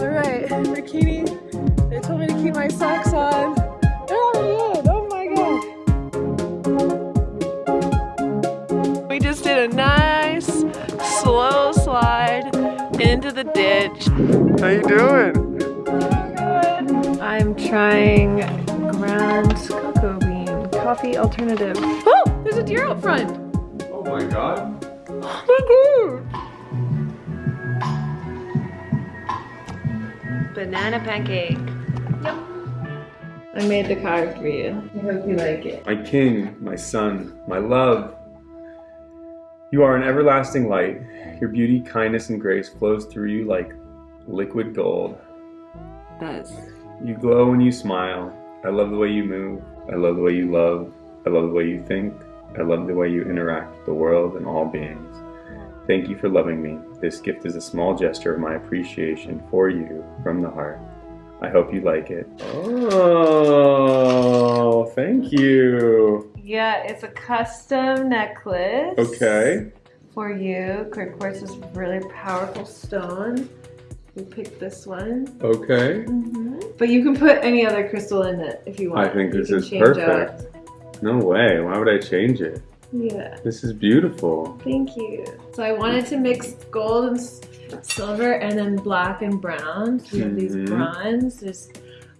Alright, bikini. They told me to keep my socks on. Oh, yeah. oh my god. We just did a nice slow slide into the ditch. How you doing? I'm trying ground cocoa bean coffee alternative. Oh, there's a deer out front. Oh my god. Banana pancake. Yep. I made the card for you. I hope you like it. My king, my son, my love. You are an everlasting light. Your beauty, kindness, and grace flows through you like liquid gold. Does. You glow when you smile. I love the way you move. I love the way you love. I love the way you think. I love the way you interact with the world and all beings. Thank you for loving me. This gift is a small gesture of my appreciation for you from the heart. I hope you like it. Oh, thank you. Yeah, it's a custom necklace. Okay. For you. Great quartz is a really powerful stone. We picked this one. Okay. Mm -hmm. But you can put any other crystal in it if you want. I think you this is perfect. Out. No way. Why would I change it? Yeah. This is beautiful. Thank you. So I wanted to mix gold and silver and then black and brown. So we have these mm-hmm. bronze. There's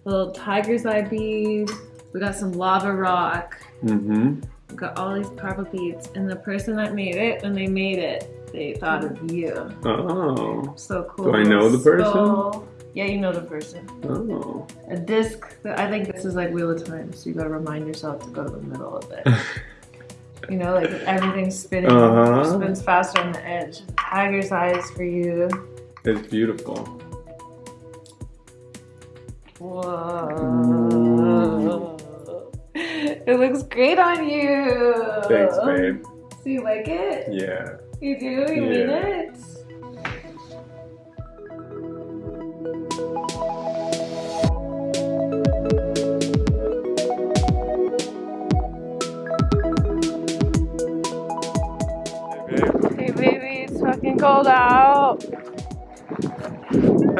little tiger's eye beads. We got some lava rock. Mm-hmm. We got all these purple beads. And the person that made it, when they made it, they thought of you. Oh. So cool. Do I know the person? Yeah, you know the person. Oh. A disc. I think this is like Wheel of Time, so you gotta remind yourself to go to the middle of it. You know, like everything's spinning, uh -huh. spins faster on the edge. Tiger's eyes for you. It's beautiful. Whoa. It looks great on you. Thanks, babe. So you like it? Yeah. You do? You yeah. mean it?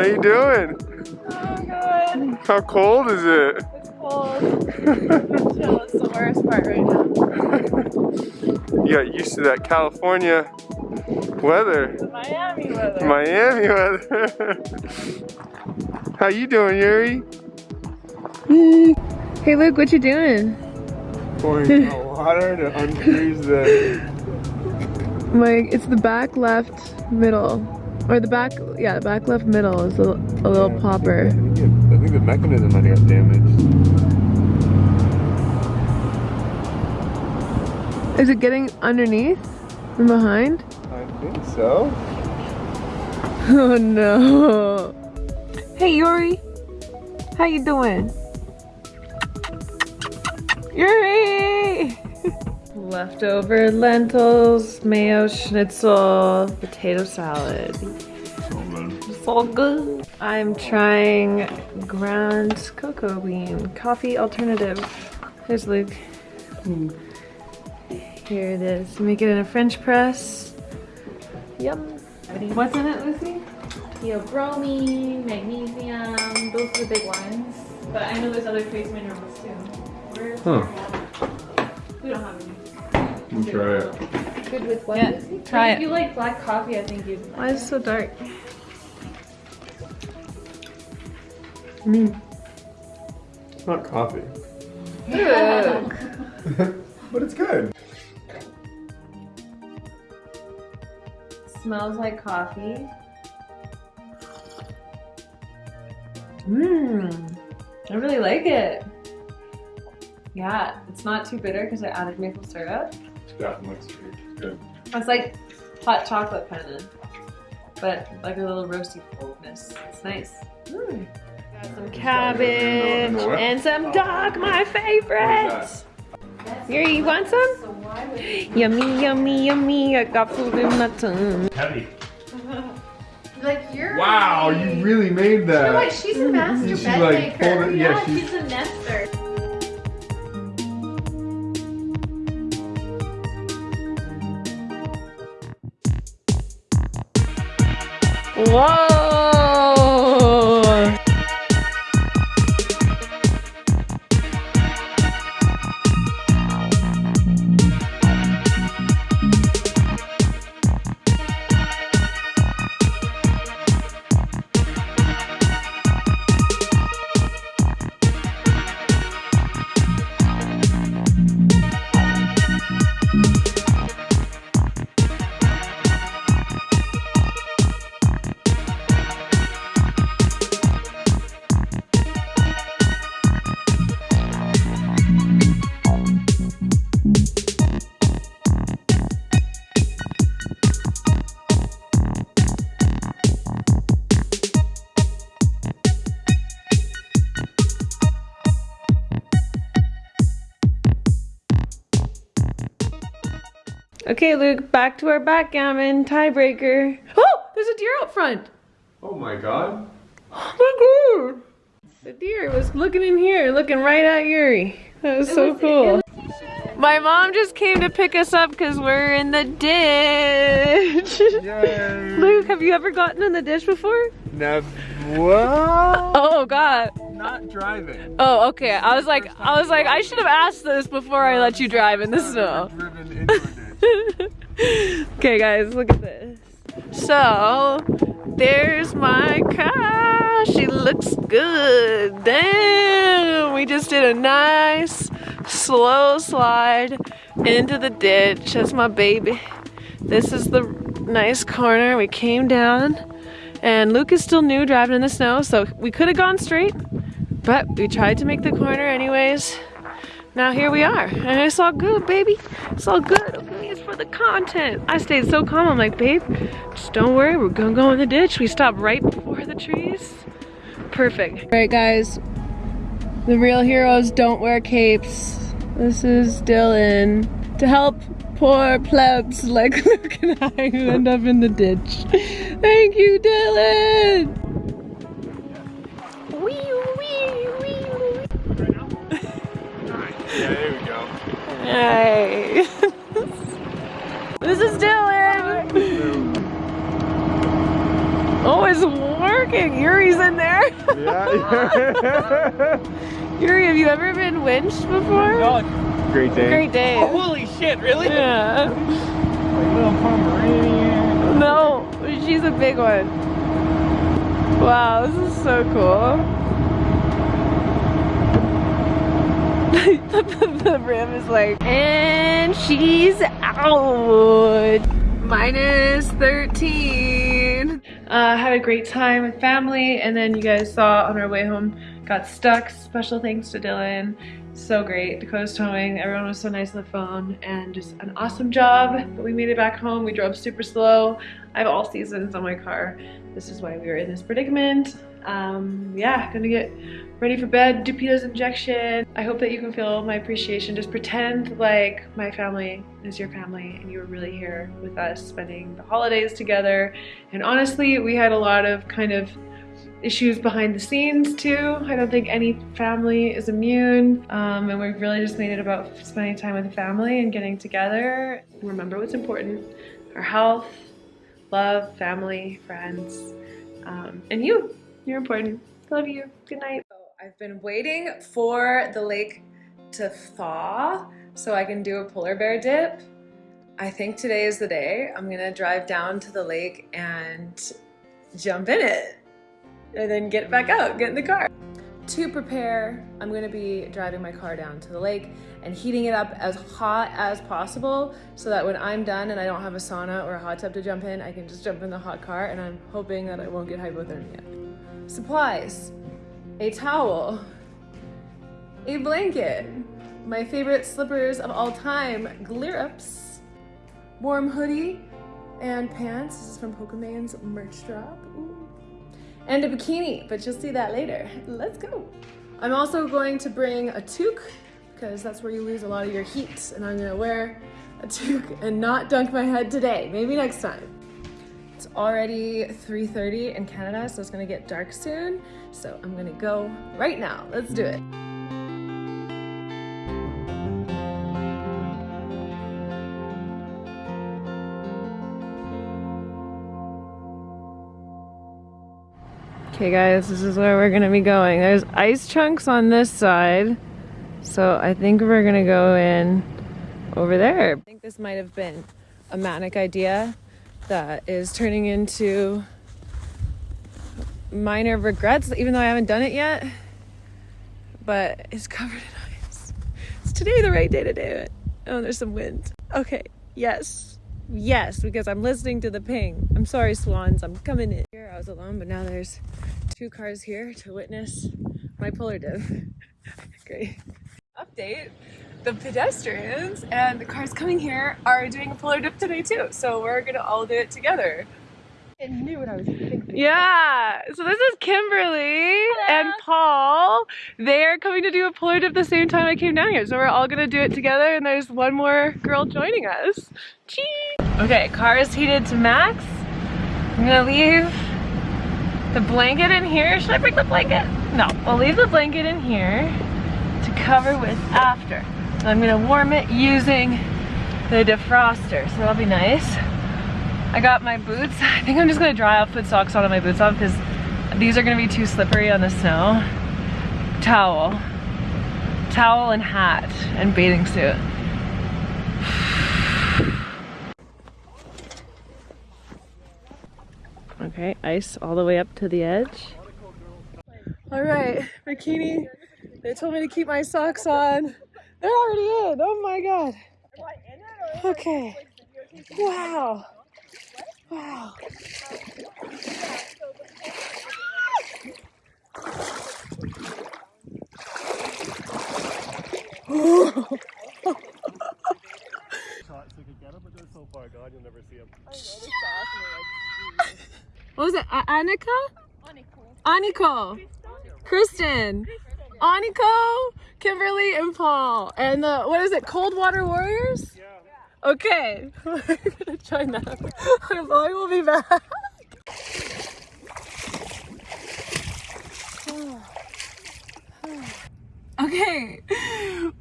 How you doing? Oh, good. How cold is it? It's cold. Chill, it's the worst part right now. you got used to that California weather. The Miami weather. Miami weather. How you doing, Yuri? Hey Luke, what you doing? Pouring hot water to unfreeze the my, it's the back left middle. Or the back, yeah, the back left middle is a, a little yeah, popper. I think, it, I think the mechanism might have damaged. Is it getting underneath from behind? I think so. Oh no. Hey Yuri, how you doing? Yuri! Leftover lentils, mayo schnitzel, potato salad. So good. So good. I'm trying ground cocoa bean coffee alternative. Here's Luke. Mm. Here it is. Make it in a French press. Yum. What's in it, Lucy? Theobromine, magnesium, those are the big ones. But I know there's other trace minerals too. Where's huh. We don't have any. You try it. Good with what? Yeah, try if it. you like black coffee, I think you. Why is it so dark? Mmm. It's not coffee. but it's good. Smells like coffee. Mmm. I really like it. Yeah, it's not too bitter because I added maple syrup. It's definitely sweet. It's good. It's like hot chocolate kind of, but like a little roasty coldness. It's nice. Mm. Got some cabbage and some duck, my favorite. Here, you want some? Yummy, yummy, yummy. I got food in my tongue. Heavy. Like you're. Wow, you really made that. You know what? She's a master she bed like maker. Yeah, yeah, she's, she's a nester. Whoa! Okay, Luke, back to our backgammon tiebreaker. Oh, there's a deer out front. Oh my god. Oh my god. The deer was looking in here, looking right at Yuri. That was so cool. My mom just came to pick us up because we're in the ditch. Yay. Luke, have you ever gotten in the ditch before? Now, what? Oh god. Not driving. Oh, okay. I was like, I was like, I should have asked this before I let you drive in the snow. Okay guys, look at this. So, there's my car. She looks good. Damn, we just did a nice slow slide into the ditch. That's my baby. This is the nice corner. We came down and Luke is still new driving in the snow, so we could have gone straight, but we tried to make the corner anyways. Now here we are, and it's all good, baby. It's all good, okay? It's for the content. I stayed so calm. I'm like, babe, just don't worry. We're gonna go in the ditch. We stopped right before the trees. Perfect. All right, guys. The real heroes don't wear capes. This is Dylan to help poor plebs like Luke and I who end up in the ditch. Thank you, Dylan. Hey. this is Dylan. Oh, it's working. Yuri's in there. Yeah. Yuri, have you ever been winched before? Great day. Great day. Oh, holy shit, really? Yeah. Like little Pomeranian. No, she's a big one. Wow, this is so cool. the, rim is like, and she's out. Minus 13. Uh, had a great time with family, and then you guys saw on our way home, got stuck. Special thanks to Dylan. So great. Dakota's towing. Everyone was so nice on the phone, and just an awesome job. But we made it back home. We drove super slow. I have all seasons on my car. This is why we were in this predicament. Um, yeah, gonna get ready for bed, do injection. I hope that you can feel my appreciation. Just pretend like my family is your family and you were really here with us spending the holidays together. And honestly, we had a lot of kind of issues behind the scenes too. I don't think any family is immune. Um, and we really just made it about spending time with the family and getting together. Remember what's important, our health, love, family, friends, um, and you. You're important. Love you. Good night. I've been waiting for the lake to thaw so I can do a polar bear dip. I think today is the day. I'm gonna drive down to the lake and jump in it and then get back out, get in the car. To prepare, I'm gonna be driving my car down to the lake and heating it up as hot as possible so that when I'm done and I don't have a sauna or a hot tub to jump in, I can just jump in the hot car and I'm hoping that I won't get hypothermia. Supplies, a towel, a blanket, my favorite slippers of all time, Glerups, warm hoodie and pants. This is from Pokemon's merch drop. Ooh. And a bikini, but you'll see that later. Let's go. I'm also going to bring a toque because that's where you lose a lot of your heat and I'm gonna wear a toque and not dunk my head today. Maybe next time. It's already 3.30 in Canada, so it's gonna get dark soon. So I'm gonna go right now. Let's do it. Okay guys, this is where we're gonna be going. There's ice chunks on this side. So I think we're gonna go in over there. I think this might have been a manic idea that is turning into minor regrets, even though I haven't done it yet. But it's covered in ice. Is today the right day to do it? Oh, there's some wind. Okay, yes. Yes, because I'm listening to the ping. I'm sorry, swans, I'm coming in. Here I was alone, but now there's two cars here to witness my polar dip. Great. Update the pedestrians and the cars coming here are doing a polar dip today too. So we're gonna all do it together. I knew what I was thinking. Yeah, so this is Kimberly and Paul. They're coming to do a polar dip the same time I came down here. So we're all gonna do it together and there's one more girl joining us. Cheese! Okay, car is heated to max. I'm gonna leave the blanket in here. Should I bring the blanket? No, I'll leave the blanket in here to cover with after. So I'm gonna warm it using the defroster, so that'll be nice. I got my boots. I think I'm just gonna dry off, put socks on and my boots on because these are gonna be too slippery on the snow. Towel. Towel and hat and bathing suit. Okay, ice all the way up to the edge. All right, bikini. They told me to keep my socks on. They're already in. Oh my god. Okay. Wow. Wow. What was it? A- Annika? Aniko. Kristen. Aniko, Kimberly, and Paul. And the, what is it? Cold Water Warriors? Yeah. Okay. We're gonna join them. Our boy will be back. Okay,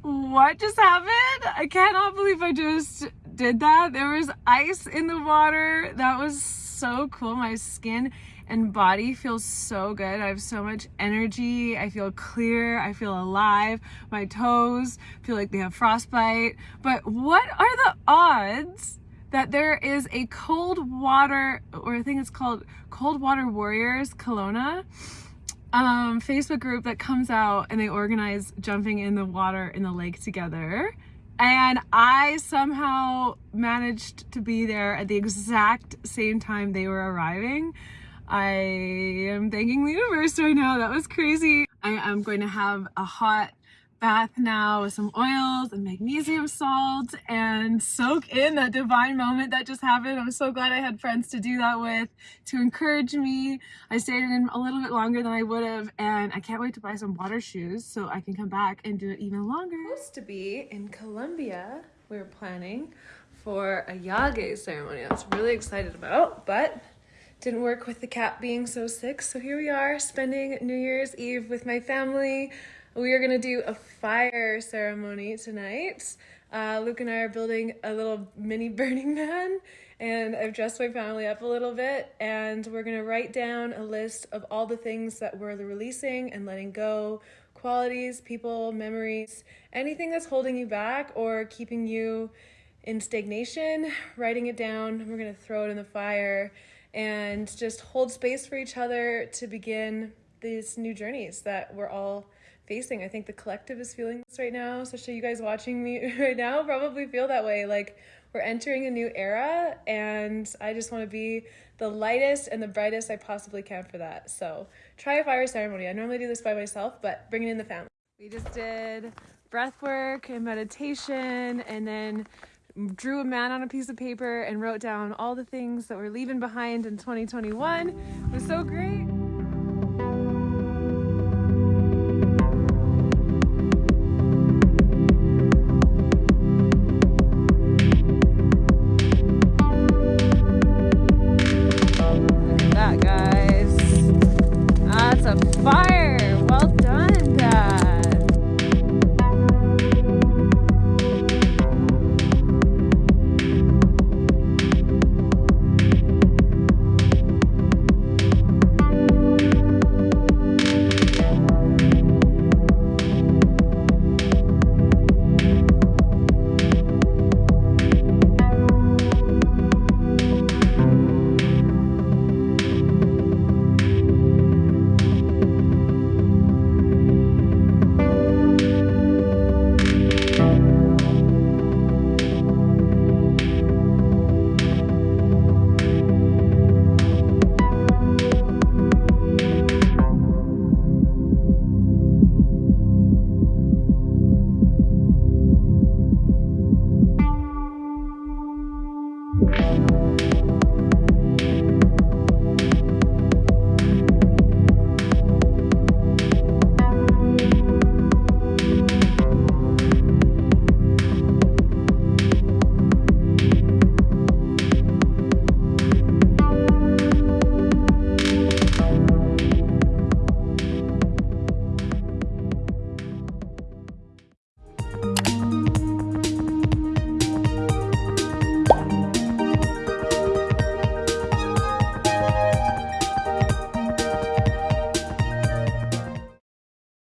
what just happened? I cannot believe I just did that. There was ice in the water. That was so cool. My skin and body feels so good. I have so much energy. I feel clear. I feel alive. My toes feel like they have frostbite. But what are the odds that there is a cold water, or I think it's called Cold Water Warriors Kelowna? um, Facebook group that comes out and they organize jumping in the water in the lake together. And I somehow managed to be there at the exact same time they were arriving. I am thanking the universe right now. That was crazy. I am going to have a hot bath now with some oils and magnesium salt and soak in that divine moment that just happened. I'm so glad I had friends to do that with, to encourage me. I stayed in a little bit longer than I would have and I can't wait to buy some water shoes so I can come back and do it even longer. Supposed to be in Colombia, we were planning for a yage ceremony. I was really excited about, but didn't work with the cat being so sick. So here we are spending New Year's Eve with my family. We are gonna do a fire ceremony tonight. Uh, Luke and I are building a little mini Burning Man and I've dressed my family up a little bit and we're gonna write down a list of all the things that we're releasing and letting go, qualities, people, memories, anything that's holding you back or keeping you in stagnation, writing it down. We're gonna throw it in the fire and just hold space for each other to begin these new journeys that we're all facing. I think the collective is feeling this right now, especially you guys watching me right now probably feel that way. Like we're entering a new era and I just want to be the lightest and the brightest I possibly can for that. So try a fire ceremony. I normally do this by myself, but bring it in the family. We just did breath work and meditation and then drew a man on a piece of paper and wrote down all the things that we're leaving behind in 2021. It was so great.